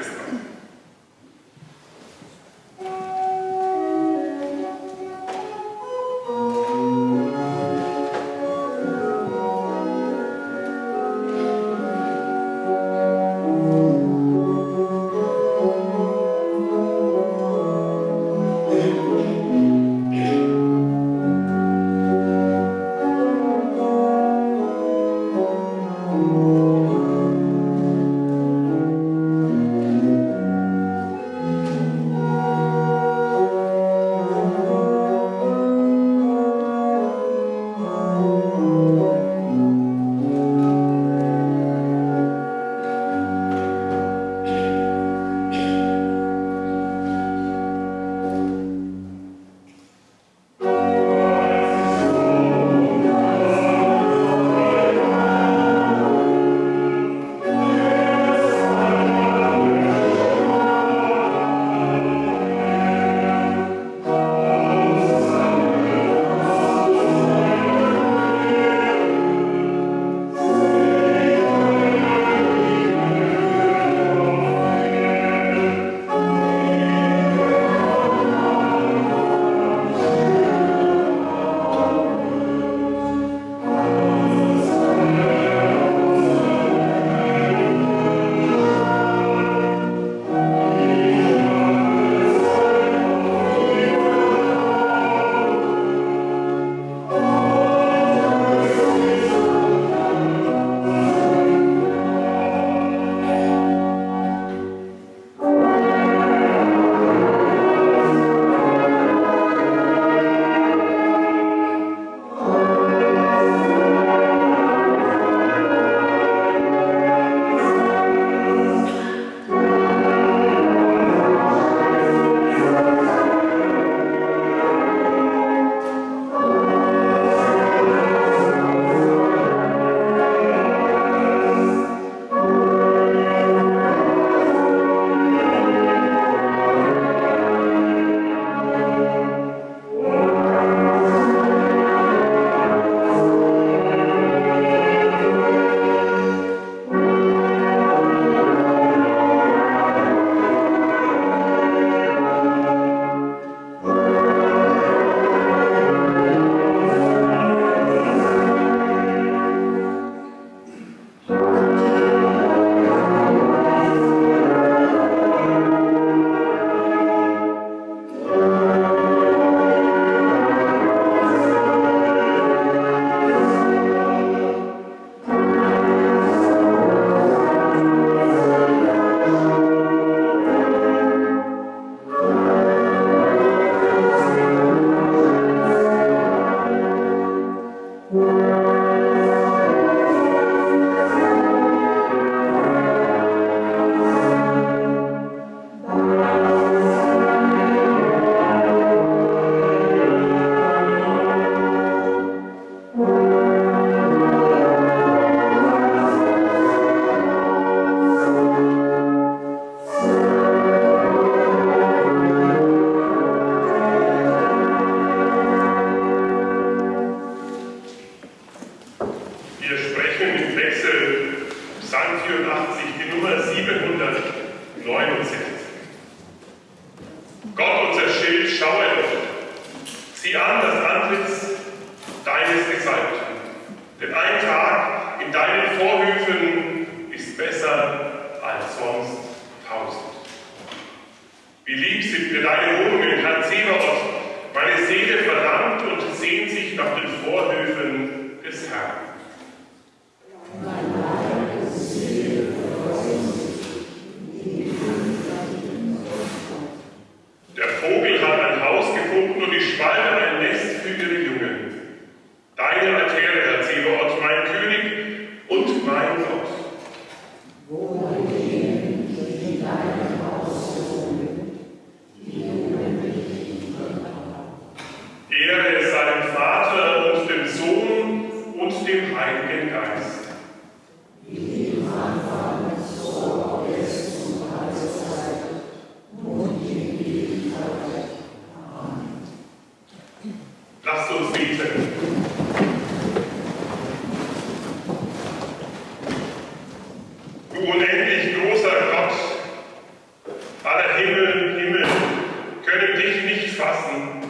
1 bis Wohnungen, Herr Zeberot. Meine Seele verlangt und sehnt sich nach den Vorhöfen des Herrn. Der Vogel hat ein Haus gefunden und die Schwalbe ein Nest für ihre Jungen. Deine Altäre, Herr Zeberot, mein König und mein Gott. Ehre seinem Vater und dem Sohn und dem Heiligen Geist. Lasst uns beten. Du unendlich großer Gott, aller Himmel, Himmel können dich nicht fassen.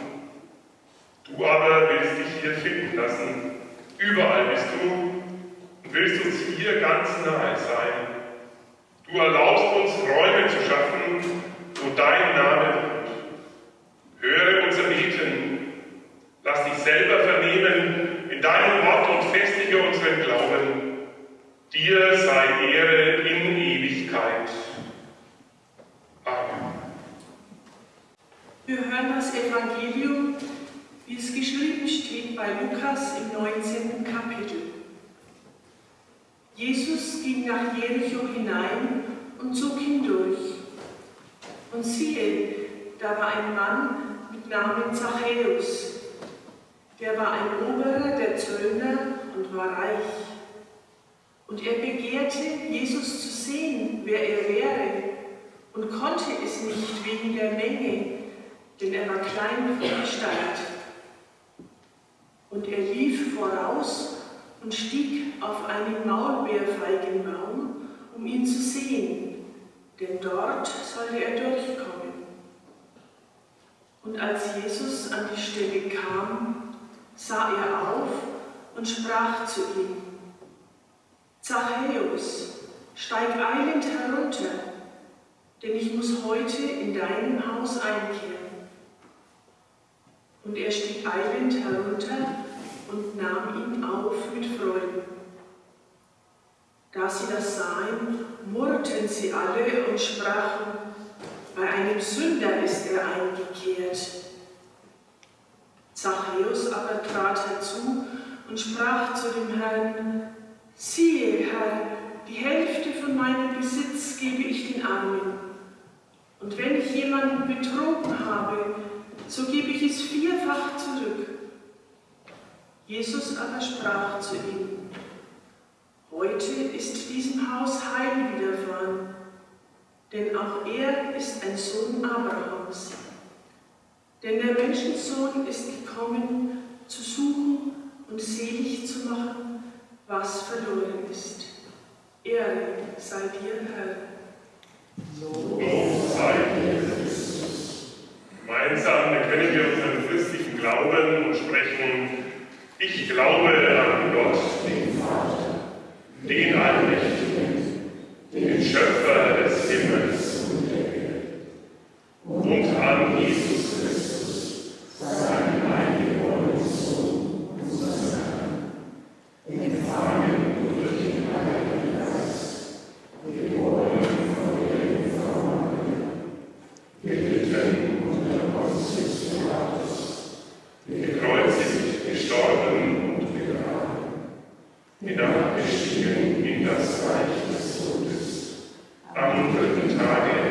Du aber willst dich hier finden lassen. Überall bist du und willst uns hier ganz nahe sein. Du erlaubst uns Räume zu schaffen, wo dein Name wohnt. Höre unser Beten. Lass dich selber vernehmen in deinem Wort und festige unseren Glauben. Dir sei Ehre in Ewigkeit. Amen. Wir hören das Evangelium, wie es geschrieben steht bei Lukas im 19. Kapitel. Jesus ging nach Jericho hinein und zog hindurch. Und siehe, da war ein Mann mit Namen Zachäus. Der war ein Oberer der Zöllner und war reich. Und er begehrte, Jesus zu sehen, wer er wäre, und konnte es nicht wegen der Menge, denn er war klein von Gestalt. Und er lief voraus und stieg auf einen Maulbeerfeigenbaum, um ihn zu sehen, denn dort sollte er durchkommen. Und als Jesus an die Stelle kam, sah er auf und sprach zu ihm, Zachäus, steig eilend herunter, denn ich muss heute in deinem Haus einkehren. Und er stieg eilend herunter und nahm ihn auf mit Freuden. Da sie das sahen, murrten sie alle und sprachen, bei einem Sünder ist er eingekehrt. Zachäus aber trat herzu und sprach zu dem Herrn, siehe, Herr, die Hälfte von meinem Besitz gebe ich den Armen. Und wenn ich jemanden betrogen habe, so gebe ich es vierfach zurück. Jesus aber sprach zu ihm, heute ist diesem Haus Heil widerfahren, denn auch er ist ein Sohn Abrahams. Denn der Menschensohn ist gekommen, zu suchen und selig zu machen, was verloren ist. Ehre sei dir, Herr. Lob sei dir. Gemeinsam bekennen wir unseren christlichen Glauben und sprechen, ich glaube an Gott, den Vater, den Allmächtigen, den Schöpfer des Himmels und der Erde, und an Jesus Christus, seinen no idea.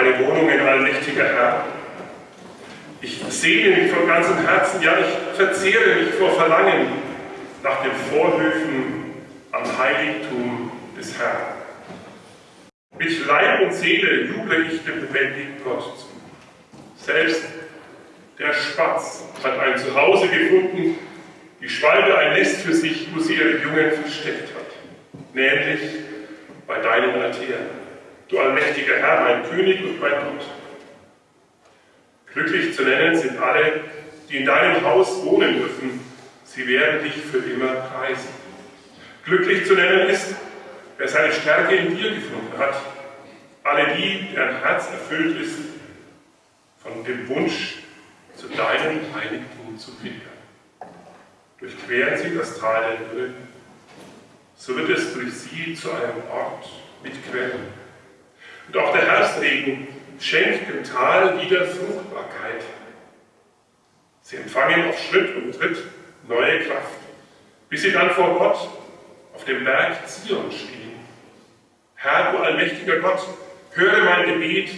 Deine Wohnungen, allmächtiger Herr. Ich sehne mich von ganzem Herzen, ja, ich verzehre mich vor Verlangen nach den Vorhöfen am Heiligtum des Herrn. Mit Leib und Seele juble ich dem lebendigen Gott zu. Selbst der Spatz hat ein Zuhause gefunden, die Schwalbe ein Nest für sich, wo sie ihre Jungen versteckt hat, nämlich bei deinen Altären. Du allmächtiger Herr, mein König und mein Gott. Glücklich zu nennen sind alle, die in deinem Haus wohnen dürfen. Sie werden dich für immer preisen. Glücklich zu nennen ist, wer seine Stärke in dir gefunden hat. Alle die, deren Herz erfüllt ist von dem Wunsch, zu deinem Heiligtum zu pilgern. Durchqueren sie das Tal der Dürre, so wird es durch sie zu einem Ort mit Quellen. Auch der Herbstregen schenkt dem Tal wieder Fruchtbarkeit. Sie empfangen auf Schritt und Tritt neue Kraft, bis sie dann vor Gott auf dem Berg Zion stehen. Herr, du allmächtiger Gott, höre mein Gebet,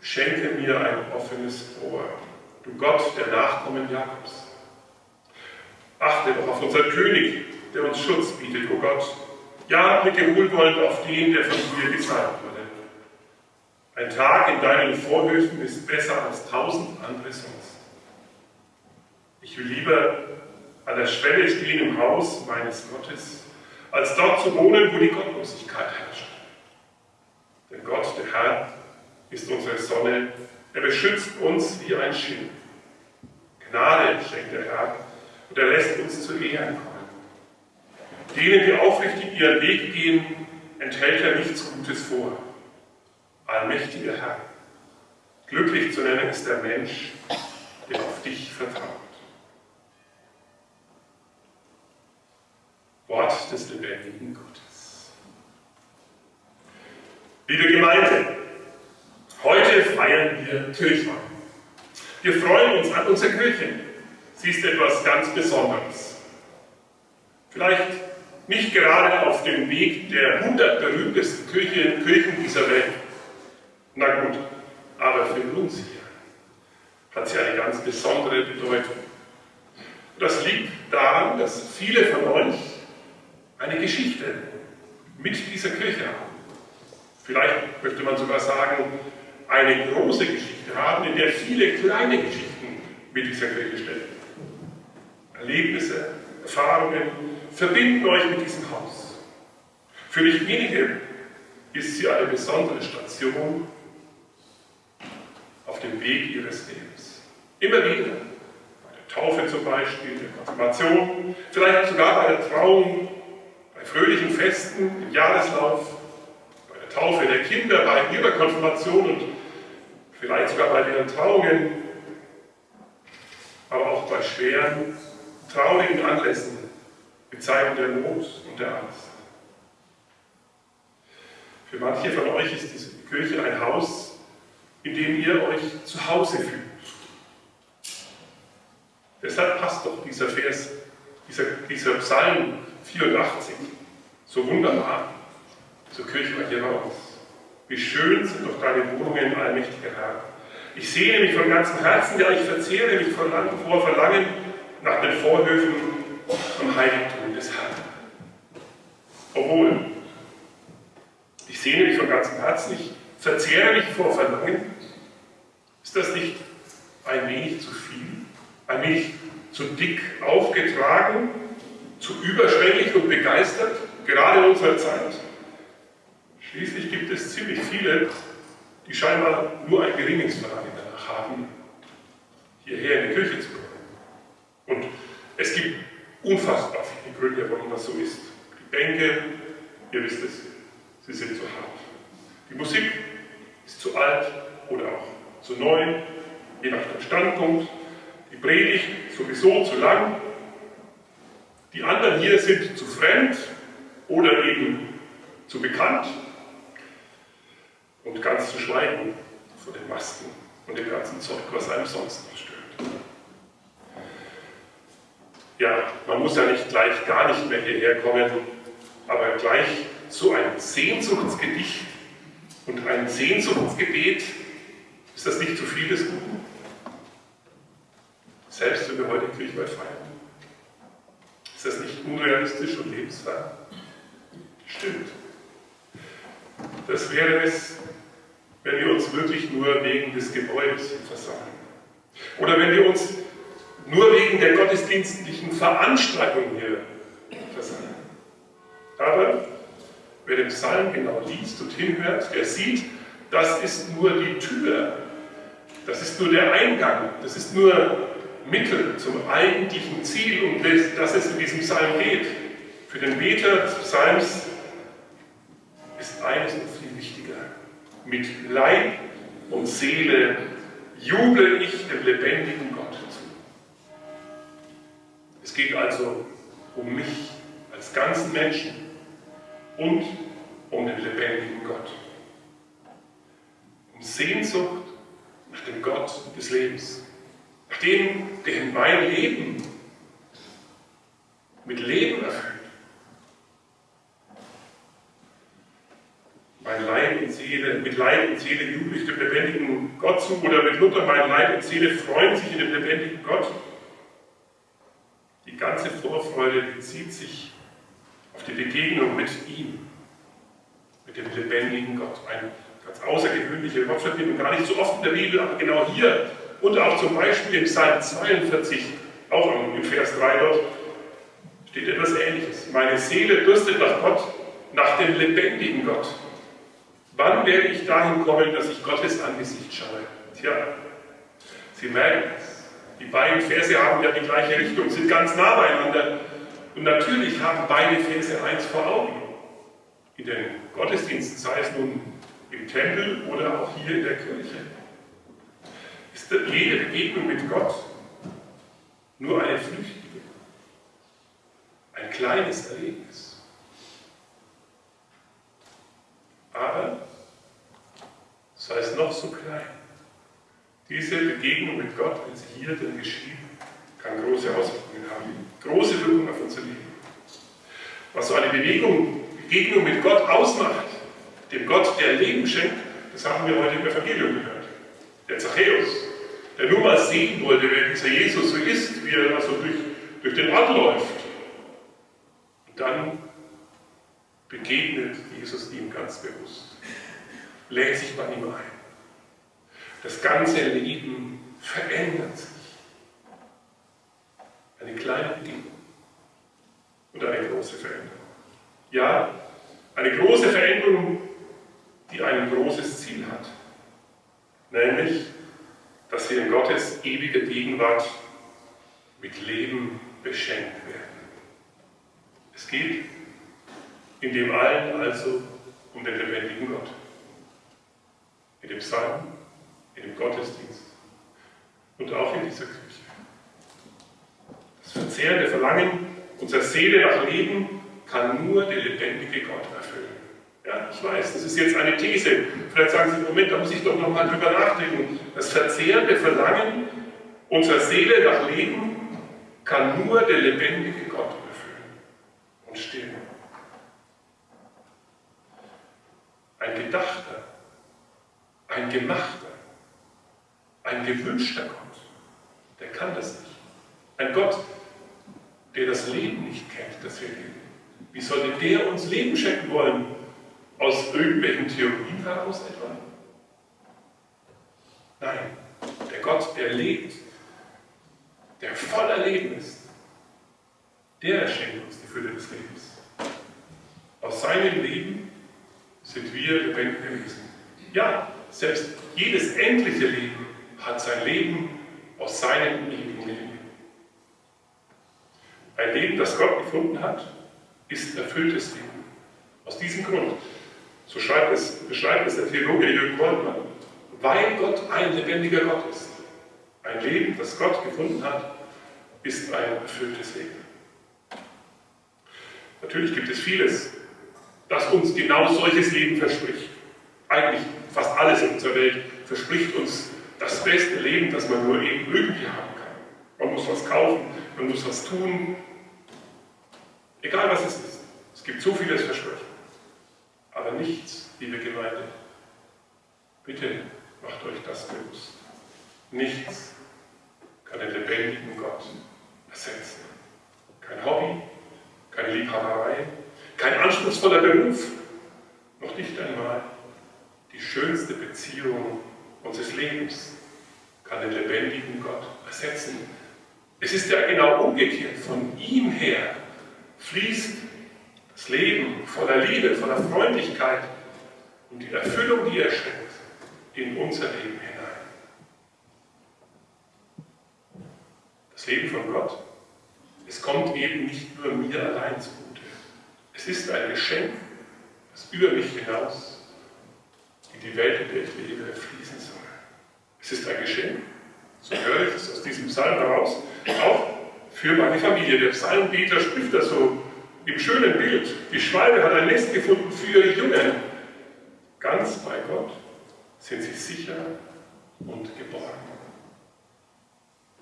schenke mir ein offenes Ohr, du Gott der Nachkommen Jakobs. Achte doch auf unseren König, der uns Schutz bietet, o oh Gott. Ja, blicke wohlwollend auf den, der von dir gesalbt wurde. Ein Tag in deinen Vorhöfen ist besser als tausend andere sonst. Ich will lieber an der Schwelle stehen im Haus meines Gottes, als dort zu wohnen, wo die Gottlosigkeit herrscht. Denn Gott, der Herr, ist unsere Sonne, er beschützt uns wie ein Schild. Gnade schenkt der Herr und er lässt uns zu Ehren kommen. Denen, die aufrichtig ihren Weg gehen, enthält er nichts Gutes vor. Allmächtiger Herr, glücklich zu nennen ist der Mensch, der auf dich vertraut. Wort des lebendigen Gottes. Liebe Gemeinde, heute feiern wir Kirchweih. Wir freuen uns an unserer Kirche. Sie ist etwas ganz Besonderes. Vielleicht nicht gerade auf dem Weg der 100 berühmtesten Kirchen, Kirchen dieser Welt. Na gut, aber für uns hier hat sie eine ganz besondere Bedeutung. Das liegt daran, dass viele von euch eine Geschichte mit dieser Kirche haben. Vielleicht möchte man sogar sagen, eine große Geschichte haben, in der viele kleine Geschichten mit dieser Kirche stecken. Erlebnisse, Erfahrungen verbinden euch mit diesem Haus. Für nicht wenige ist sie eine besondere Station auf dem Weg ihres Lebens. Immer wieder. Bei der Taufe zum Beispiel, der Konfirmation, vielleicht sogar bei der Trauung bei fröhlichen Festen im Jahreslauf, bei der Taufe der Kinder, bei ihrer Konfirmation und vielleicht sogar bei ihren Trauungen, aber auch bei schweren, traurigen Anlässen, in Zeiten der Not und der Angst. Für manche von euch ist diese Kirche ein Haus, in dem ihr euch zu Hause fühlt. Deshalb passt doch dieser Vers, dieser, dieser Psalm 84. So wunderbar zur Kirche uns. Wie schön sind doch deine Wohnungen, allmächtiger Herr. Ich sehne mich von ganzem Herzen, ja, ich verzehre mich vor Verlangen nach den Vorhöfen am Heiligtum des Herrn. Obwohl, ich sehne mich von ganzem Herzen, ich verzehre mich vor Verlangen. Ist das nicht ein wenig zu viel? Ein wenig zu dick aufgetragen? zu überschwänglich und begeistert, gerade in unserer Zeit. Schließlich gibt es ziemlich viele, die scheinbar nur ein geringes Verlangen danach haben, hierher in die Kirche zu kommen. Und es gibt unfassbar viele Gründe, warum das so ist. Die Bänke, ihr wisst es, sie sind zu hart. Die Musik ist zu alt oder auch zu neu, je nach dem Standpunkt. Die Predigt sowieso zu lang die anderen hier sind zu fremd oder eben zu bekannt und ganz zu schweigen vor den Masken und dem ganzen Zeug, was einem sonst noch stört. Ja, man muss ja nicht gleich gar nicht mehr hierher kommen, aber gleich so ein Sehnsuchtsgedicht und ein Sehnsuchtsgebet, ist das nicht zu viel des Guten? Selbst wenn wir heute Kirchweih feiern. Ist das nicht unrealistisch und lebensfern? Stimmt. Das wäre es, wenn wir uns wirklich nur wegen des Gebäudes versammeln. Oder wenn wir uns nur wegen der gottesdienstlichen Veranstaltung hier versammeln. Aber den Psalm genau liest und hinhört, der sieht, das ist nur die Tür, das ist nur der Eingang, das ist nur Mittel zum eigentlichen Ziel, um das es in diesem Psalm geht. Für den Beter des Psalms ist eines noch viel wichtiger. Mit Leib und Seele juble ich dem lebendigen Gott zu. Es geht also um mich als ganzen Menschen und um den lebendigen Gott. Um Sehnsucht nach dem Gott des Lebens, nach dem, der mein Leben mit Leben erfüllt. Mein Leib und Seele, mit Leib und Seele jubel ich dem lebendigen Gott zu, oder mit Luther, mein Leib und Seele freuen sich in dem lebendigen Gott. Die ganze Vorfreude bezieht sich auf die Begegnung mit ihm, mit dem lebendigen Gott. Eine ganz außergewöhnliche Wortverbindung, gar nicht so oft in der Bibel, aber genau hier und auch zum Beispiel im Psalm 42, auch im Vers 3 dort, steht etwas Ähnliches. Meine Seele dürstet nach Gott, nach dem lebendigen Gott. Wann werde ich dahin kommen, dass ich Gottes Angesicht schaue? Tja, Sie merken es. Die beiden Verse haben ja die gleiche Richtung, sind ganz nah beieinander. Und natürlich haben beide Verse eins vor Augen. In den Gottesdiensten, sei es nun im Tempel oder auch hier in der Kirche, ist jede Begegnung mit Gott nur eine flüchtige, ein kleines Erlebnis. Aber, sei es noch so klein, diese Begegnung mit Gott, wenn sie hier denn geschieht, kann große Auswirkungen haben, große Wirkung auf unser Leben. Was so eine Bewegung, Begegnung mit Gott ausmacht, dem Gott, der Leben schenkt, das haben wir heute im Evangelium gehört. Der Zachäus, der nur mal sehen wollte, wer dieser Jesus so ist, wie er also durch, durch den Ort läuft. Und dann begegnet Jesus ihm ganz bewusst, lädt sich bei ihm ein. Das ganze Leben verändert sich. Eine kleine Begegnung und eine große Veränderung. Ja, eine große Veränderung, die ein großes Ziel hat. Nämlich, dass wir in Gottes ewiger Gegenwart mit Leben beschenkt werden. Es geht in dem allen also um den lebendigen Gott. In dem Psalm, in dem Gottesdienst und auch in dieser Kirche. Das verzehrende Verlangen unserer Seele nach Leben kann nur der lebendige Gott. Ja, ich weiß, das ist jetzt eine These. Vielleicht sagen Sie, Moment, da muss ich doch nochmal drüber nachdenken. Das verzehrende Verlangen unserer Seele nach Leben kann nur der lebendige Gott erfüllen und stillen. Ein gedachter, ein gemachter, ein gewünschter Gott, der kann das nicht. Ein Gott, der das Leben nicht kennt, das wir leben. Wie sollte der uns Leben schenken wollen? Aus irgendwelchen Theorien heraus etwa? Nein, der Gott, der lebt, der voller Leben ist, der schenkt uns die Fülle des Lebens. Aus seinem Leben sind wir lebendige Wesen. Ja, selbst jedes endliche Leben hat sein Leben aus seinem ewigen Leben. Ein Leben, das Gott gefunden hat, ist erfülltes Leben. Aus diesem Grund, so schreibt es, beschreibt es der Theologe Jürgen Goldmann, weil Gott ein lebendiger Gott ist. Ein Leben, das Gott gefunden hat, ist ein erfülltes Leben. Natürlich gibt es vieles, das uns genau solches Leben verspricht. Eigentlich fast alles in unserer Welt verspricht uns das beste Leben, das man nur eben irgendwie haben kann. Man muss was kaufen, man muss was tun. Egal was es ist. Es gibt so vieles Versprechen. Aber nichts, liebe Gemeinde. Bitte macht euch das bewusst. Nichts kann den lebendigen Gott ersetzen. Kein Hobby, keine Liebhaberei, kein anspruchsvoller Beruf, noch nicht einmal die schönste Beziehung unseres Lebens kann den lebendigen Gott ersetzen. Es ist ja genau umgekehrt. Von ihm her fließt das Leben voller Liebe, voller Freundlichkeit und die Erfüllung, die er schenkt, in unser Leben hinein. Das Leben von Gott, es kommt eben nicht nur mir allein zugute. Es ist ein Geschenk, das über mich hinaus in die Welt, in der ich lebe, fließen soll. Es ist ein Geschenk, so höre ich es aus diesem Psalm heraus, auch für meine Familie. Der Psalmbeter spricht das so im schönen Bild. Die Schwalbe hat ein Nest gefunden für ihre Jungen. Ganz bei Gott sind sie sicher und geborgen.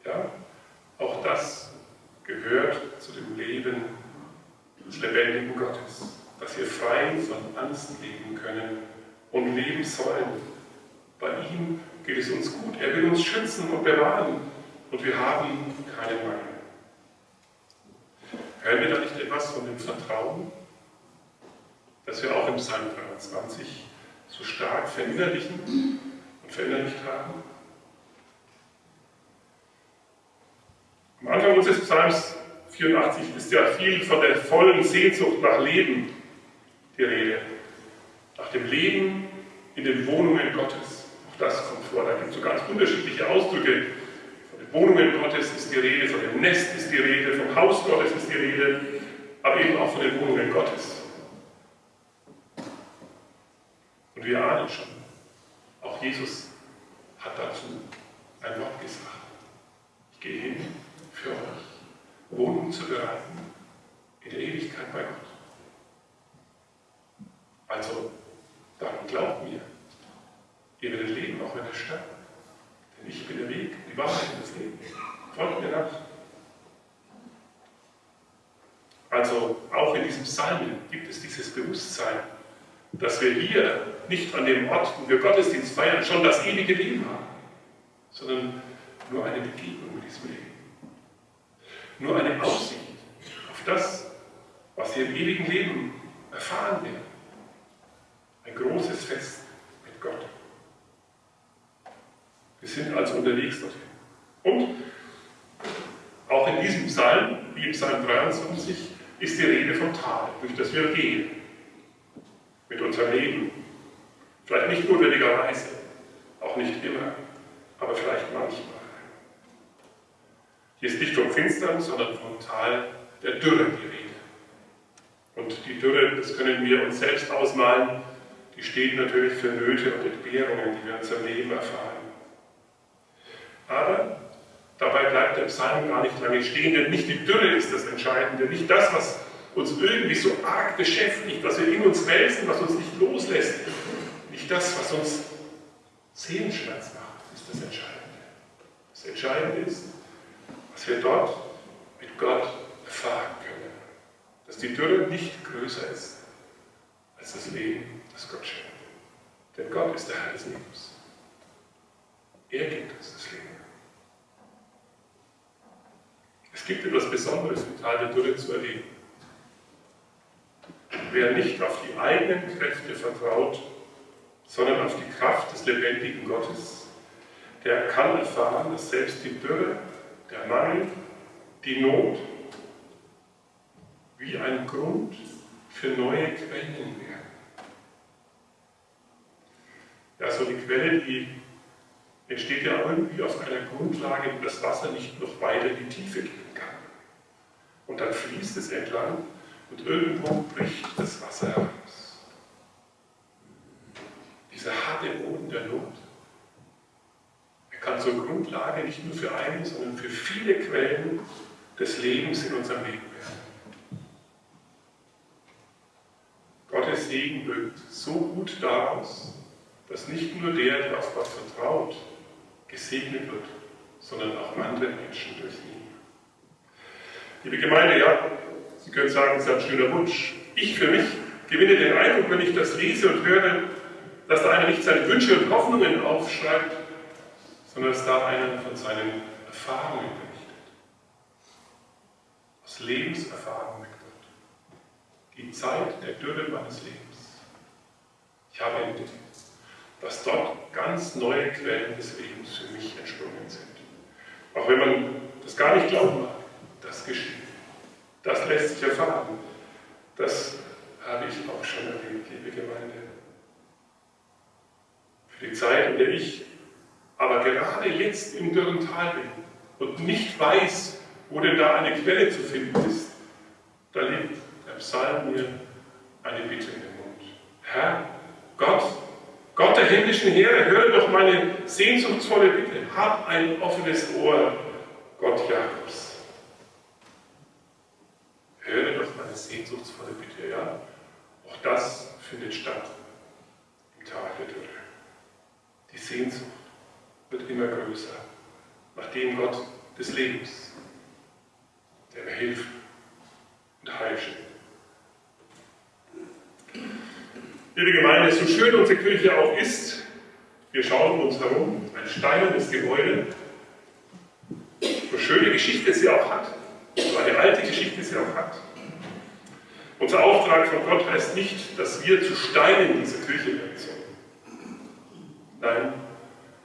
Ja, auch das gehört zu dem Leben des lebendigen Gottes, dass wir frei von Angst leben können und leben sollen. Bei ihm geht es uns gut. Er will uns schützen und bewahren und wir haben keinen Mangel. Hören wir da nicht etwas von dem Vertrauen, das wir auch im Psalm 23 so stark verinnerlichen und verinnerlicht haben? Am Anfang unseres Psalms 84 ist ja viel von der vollen Sehnsucht nach Leben die Rede. Nach dem Leben in den Wohnungen Gottes das kommt vor. Da gibt es so ganz unterschiedliche Ausdrücke. Wohnungen Gottes ist die Rede, von dem Nest ist die Rede, vom Haus Gottes ist die Rede, aber eben auch von den Wohnungen Gottes. Und wir ahnen schon, auch Jesus hat dazu ein Wort gesagt. Ich gehe hin für euch, Wohnungen zu bereiten in der Ewigkeit bei Gott. Also, darum glaubt mir, Ihr werdet leben, auch wenn ihr sterbt. Denn ich bin der Weg, die Wahrheit und das Leben. Folgt mir nach. Also auch in diesem Psalm gibt es dieses Bewusstsein, dass wir hier nicht an dem Ort, wo wir Gottesdienst feiern, schon das ewige Leben haben, sondern nur eine Begegnung mit diesem Leben. Nur eine Aussicht auf das, was wir im ewigen Leben erfahren werden. Ein großes Fest mit Gott. Wir sind also unterwegs dorthin. Und auch in diesem Psalm, wie im Psalm 23, ist die Rede vom Tal, durch das wir gehen. Mit unserem Leben. Vielleicht nicht notwendigerweise, auch nicht immer, aber vielleicht manchmal. Hier ist nicht vom Finstern, sondern vom Tal der Dürre die Rede. Und die Dürre, das können wir uns selbst ausmalen, die steht natürlich für Nöte und Entbehrungen, die wir in unserem Leben erfahren. Aber dabei bleibt der Psalm gar nicht lange stehen, denn nicht die Dürre ist das Entscheidende, nicht das, was uns irgendwie so arg beschäftigt, was wir in uns wälzen, was uns nicht loslässt. Nicht das, was uns Sehenschmerz macht, ist das Entscheidende. Das Entscheidende ist, was wir dort mit Gott erfahren können. Dass die Dürre nicht größer ist als das Leben, das Gott schenkt. Denn Gott ist der Herr des Lebens. Er gibt uns das Leben. Es gibt etwas Besonderes im Tal der Dürre zu erleben. Wer nicht auf die eigenen Kräfte vertraut, sondern auf die Kraft des lebendigen Gottes, der kann erfahren, dass selbst die Dürre, der Mangel, die Not wie ein Grund für neue Quellen werden. Ja, so die Quelle, die entsteht ja irgendwie auf einer Grundlage, wo das Wasser nicht noch weiter in die Tiefe geht. Und dann fließt es entlang und irgendwo bricht das Wasser heraus. Dieser harte Boden der Not. Er kann zur Grundlage nicht nur für eine, sondern für viele Quellen des Lebens in unserem Leben werden. Gottes Segen wirkt so gut daraus, dass nicht nur der, der auf Gott vertraut, gesegnet wird, sondern auch andere Menschen durch ihn. Liebe Gemeinde, ja, Sie können sagen, es ist ein schöner Wunsch. Ich für mich gewinne den Eindruck, wenn ich das lese und höre, dass da einer nicht seine Wünsche und Hoffnungen aufschreibt, sondern dass da einer von seinen Erfahrungen berichtet. Aus Lebenserfahrung Gott. Die Zeit der Dürre meines Lebens. Ich habe entdeckt, dass dort ganz neue Quellen des Lebens für mich entsprungen sind. Auch wenn man das gar nicht glauben mag, das geschieht. Das lässt sich erfahren. Das habe ich auch schon erlebt, liebe Gemeinde. Für die Zeit, in der ich aber gerade jetzt im dürren Tal bin und nicht weiß, wo denn da eine Quelle zu finden ist, da legt der Psalm mir eine Bitte in den Mund. Herr, Gott, Gott der himmlischen Heere, höre doch meine sehnsuchtsvolle Bitte. Hab ein offenes Ohr, Gott Jakobs. Meine sehnsuchtsvolle Bitte, ja. Auch das findet statt im Tag der Dürre. Die Sehnsucht wird immer größer, nach dem Gott des Lebens, der mir hilft und Heil schenkt. Liebe Gemeinde, so schön unsere Kirche auch ist, wir schauen uns herum, ein steinernes Gebäude, so schöne Geschichte sie auch hat, so eine alte Geschichte sie auch hat. Unser Auftrag von Gott heißt nicht, dass wir zu Steinen dieser Kirche werden sollen. Nein,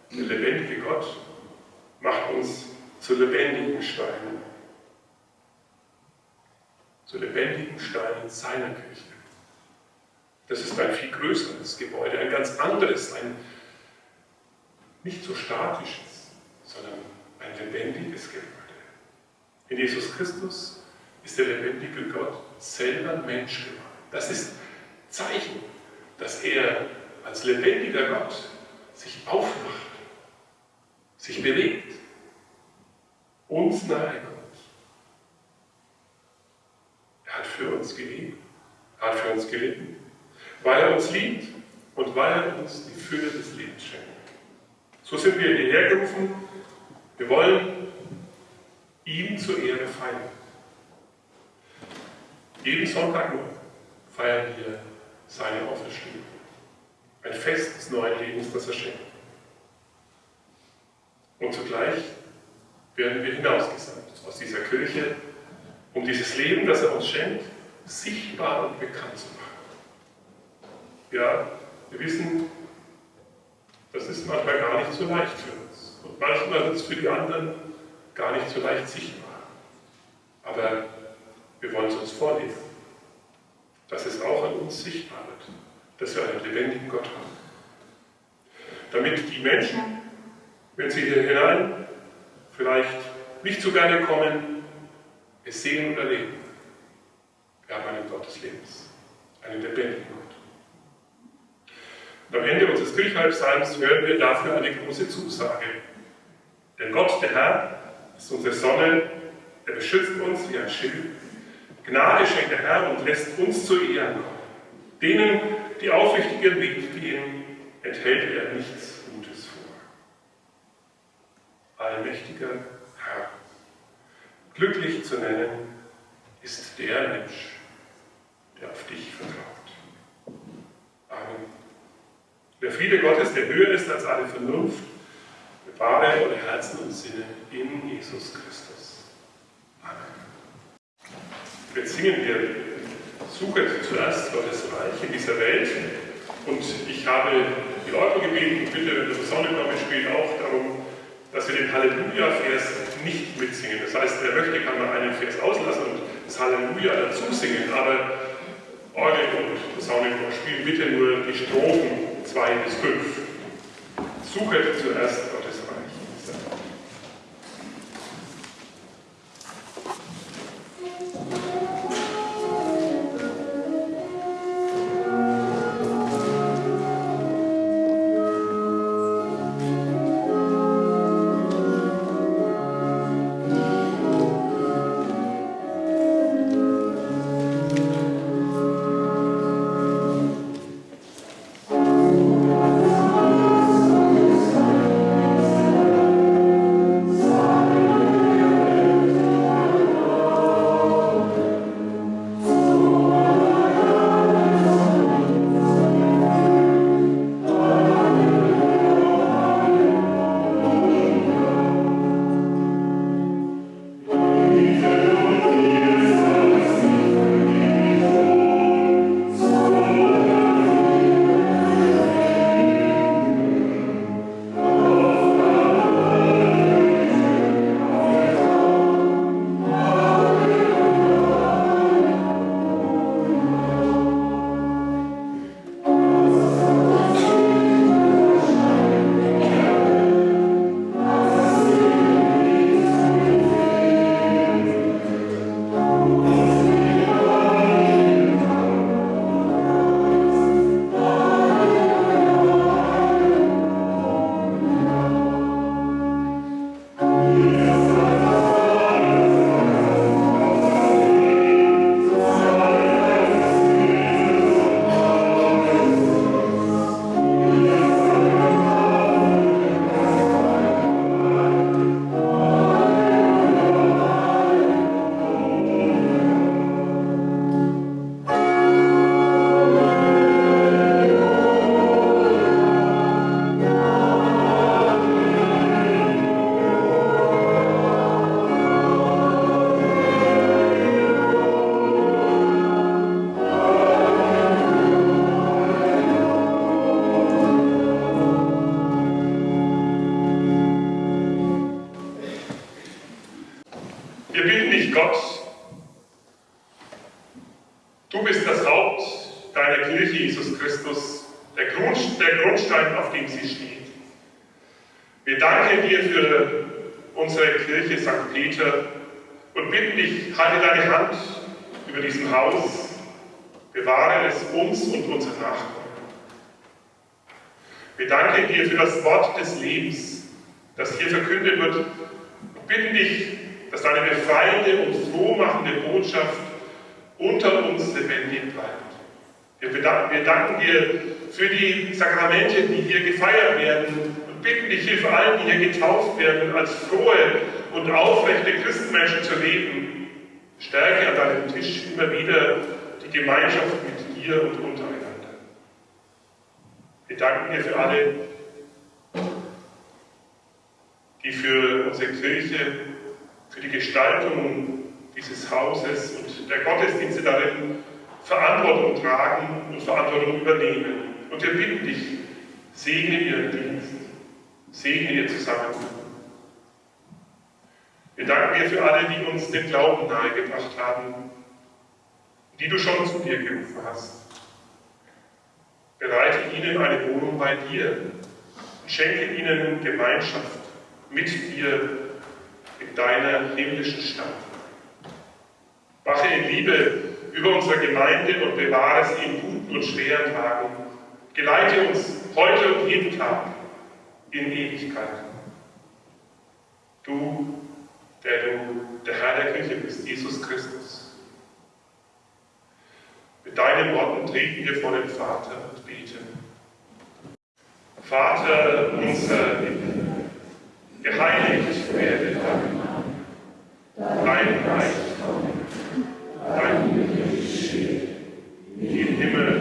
der lebendige Gott macht uns zu lebendigen Steinen. Zu lebendigen Steinen seiner Kirche. Das ist ein viel größeres Gebäude, ein ganz anderes, ein nicht so statisches, sondern ein lebendiges Gebäude. In Jesus Christus ist der lebendige Gott selber Mensch geworden. Das ist Zeichen, dass er als lebendiger Gott sich aufmacht, sich bewegt, uns nahe kommt. Er hat für uns gelebt, er hat für uns gelitten, weil er uns liebt und weil er uns die Fülle des Lebens schenkt. So sind wir hierher gerufen. Wir wollen ihm zur Ehre feiern. Jeden Sonntag nur feiern wir seine Auferstehung. Ein Fest des neuen Lebens, das er schenkt. Und zugleich werden wir hinausgesandt aus dieser Kirche, um dieses Leben, das er uns schenkt, sichtbar und bekannt zu machen. Ja, wir wissen, das ist manchmal gar nicht so leicht für uns. Und manchmal ist es für die anderen gar nicht so leicht sichtbar. Aber wir wollen es uns vornehmen, dass es auch an uns sichtbar wird, dass wir einen lebendigen Gott haben. Damit die Menschen, wenn sie hier hinein vielleicht nicht so gerne kommen, es sehen und erleben. Wir haben einen Gott des Lebens, einen lebendigen Gott. Und am Ende unseres Kirchhalbsalms hören wir dafür eine große Zusage. Denn Gott, der Herr, ist unsere Sonne, er beschützt uns wie ein Schild. Gnade schenkt der Herr und lässt uns zu Ehren kommen. Denen, die aufrichtig ihren Weg gehen, enthält er nichts Gutes vor. Allmächtiger Herr. Glücklich zu nennen ist der Mensch, der auf dich vertraut. Amen. Der Friede Gottes, der höher ist als alle Vernunft, bewahre eure Herzen und Sinne in Jesus Christus. Jetzt singen wir, suche zuerst Gottes Reich in dieser Welt. Und ich habe die Orgel gebeten, bitte, wenn das Sonne kommt, spielt auch darum, dass wir den Halleluja-Vers nicht mitsingen. Das heißt, wer möchte, kann mal einen Vers auslassen und das Halleluja dazu singen, aber Orgel und Posaunenchor spielen bitte nur die Strophen 2 bis 5. Suche zuerst bin nicht Gott. Du bist das Haupt deiner Kirche, Jesus Christus, der, Grund, der Grundstein, auf dem sie steht. Wir danken dir für unsere Kirche St. Peter und bitten dich, halte deine Hand über diesem Haus, bewahre es uns und unsere Nachkommen. Wir danken dir für das Wort des Lebens, das hier verkündet wird und bitten dich, dass deine befreiende und frohmachende Botschaft unter uns lebendig bleibt. Wir, bedanken, wir danken dir für die Sakramente, die hier gefeiert werden und bitten dich, hilf allen, die hier getauft werden, als frohe und aufrechte Christenmenschen zu leben. Stärke an deinem Tisch immer wieder die Gemeinschaft mit dir und untereinander. Wir danken dir für alle, die für unsere Kirche, für die Gestaltung dieses Hauses und der Gottesdienste darin Verantwortung tragen und Verantwortung übernehmen. Und wir bitten dich, segne ihren Dienst, segne ihr Zusammenleben. Wir danken dir für alle, die uns den Glauben nahegebracht haben, die du schon zu dir gerufen hast. Bereite ihnen eine Wohnung bei dir und schenke ihnen Gemeinschaft mit dir deiner himmlischen Stadt. Wache in Liebe über unsere Gemeinde und bewahre sie in guten und schweren Tagen. Geleite uns heute und jeden Tag in Ewigkeit. Du, der du der Herr der Kirche bist, Jesus Christus. Mit deinen Worten treten wir vor den Vater und beten. Vater unser Himmel, geheiligt werde dein dein Reich komme, dein Wille geschehe, wie im Himmel